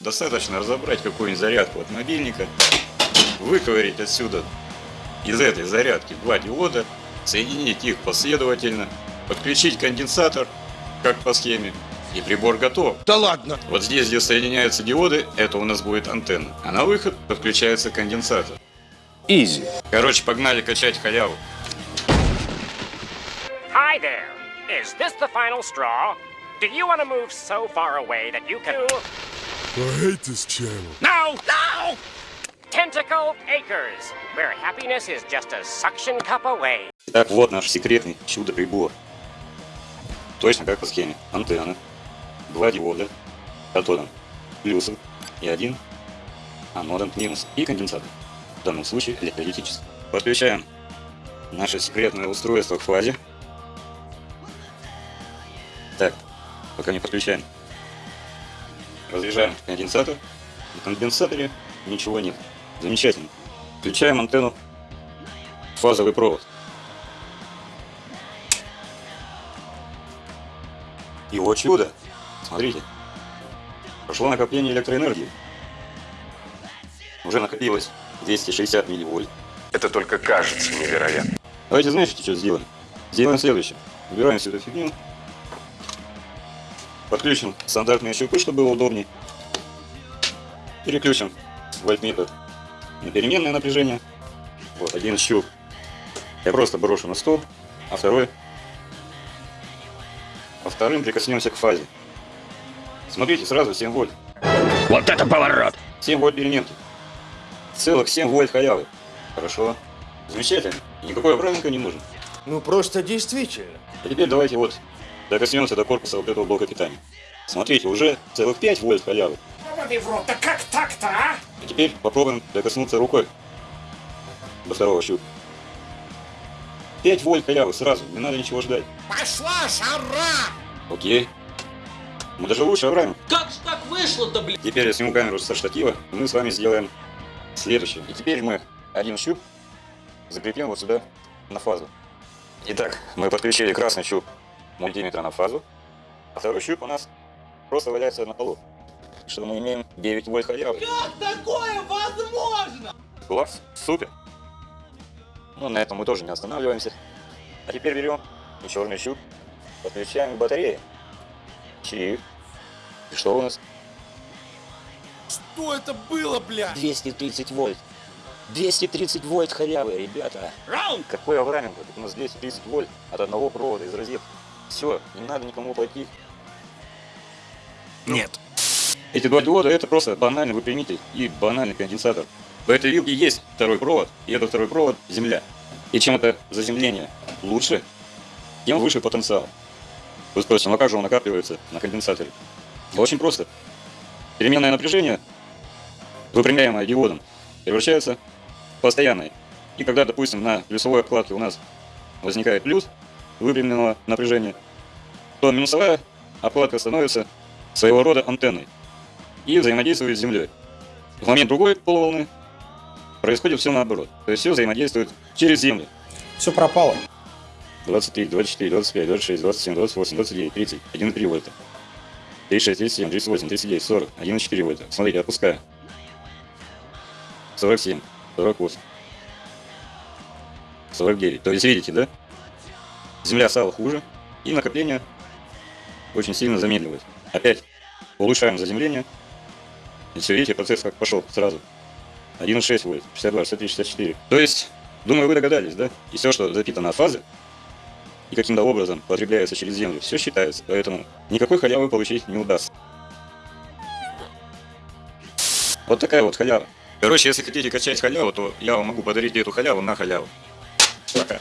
Достаточно разобрать какую-нибудь зарядку от мобильника, выковырить отсюда из этой зарядки два диода, соединить их последовательно, подключить конденсатор, как по схеме, и прибор готов. Да ладно! Вот здесь, где соединяются диоды, это у нас будет антенна. А на выход подключается конденсатор. Изи. Короче, погнали качать халяву. Hi there. Is this the final straw? Do you want to move so far away that you can... I hate this channel. No! No! Tentacle Acres, where happiness is just a suction cup away. Итак, вот наш секретный чудо-прибор. Точно как по схеме. Антенна, два диода, катодом плюсом и один анодом минус и конденсатор. В данном случае электролитический. Подключаем наше секретное устройство к фазе. Так, пока не подключаем. Разряжаем конденсатор. В конденсаторе ничего нет. Замечательно. Включаем антенну фазовый провод. И вот чудо! Смотрите. Прошло накопление электроэнергии. Уже накопилось 260 милливольт. Это только кажется невероятно. Давайте знаете, что сделаем? Сделаем следующее. Убираем всю эту фигню. Подключим стандартные щупы, чтобы было удобнее. Переключим вольтметр на переменное напряжение. Вот один щуп я просто брошу на стол, а второй а вторым прикоснемся к фазе. Смотрите, сразу 7 вольт. Вот это поворот! 7 вольт переменки. Целых 7 вольт халявы. Хорошо. Замечательно. Никакой обратника не нужен. Ну просто действительно. А теперь давайте вот докоснемся до корпуса вот этого блока питания. Смотрите, уже целых 5 вольт халявы. Ты в рот, да как так-то, а? А теперь попробуем докоснуться рукой до второго щупа. 5 вольт халявы сразу, не надо ничего ждать. Пошла жара! Окей. Мы даже лучше обраем. Как же так вышло-то, блин? Теперь я сниму камеру со штатива, и мы с вами сделаем следующее. И теперь мы один щуп закрепим вот сюда на фазу. Итак, мы подключили красный щуп мультиметра на фазу, а второй щуп у нас просто валяется на полу. Что мы имеем 9 вольт халявы. Как такое возможно? Класс, супер. Ну, на этом мы тоже не останавливаемся. А теперь берем черный щуп, подключаем к батарее. Чик. И что у нас? Что это было, бля? 230 вольт. 230 вольт халявы, ребята. Раунд! Какой аврааминг? У нас 230 вольт от одного провода из розетки. Все, не надо никому платить. Нет. Эти два диода это просто банальный выпрямитель и банальный конденсатор. В этой вилке есть второй провод, и этот второй провод земля. И чем это заземление лучше, тем выше потенциал. Вы спросите, ну а как же он накапливается на конденсаторе? Очень просто. Переменное напряжение, выпрямляемое диодом, превращается в постоянное. И когда, допустим, на плюсовой обкладке у нас возникает плюс выпрямленного напряжения, то минусовая обкладка становится своего рода антенной и взаимодействует с Землей. В момент другой полуволны происходит все наоборот. То есть все взаимодействует через Землю. Все пропало. 23, 24, 25, 26, 27, 28, 29, 30, 1,3 вольта. 36, 37, 38, 39, 40, 1,4 вольта. Смотрите, отпускаю. 47, 48, 49. То есть видите, да? Земля стала хуже, и накопление очень сильно замедливает. Опять улучшаем заземление. И все, видите, процесс как пошел сразу. 1,6 вольт, 62, 63, 64. То есть, думаю, вы догадались, да? И все, что запитано от фазы, и каким-то образом потребляется через землю, все считается. Поэтому никакой халявы получить не удастся. Вот такая вот халява. Короче, если хотите качать халяву, то я вам могу подарить эту халяву на халяву. Пока.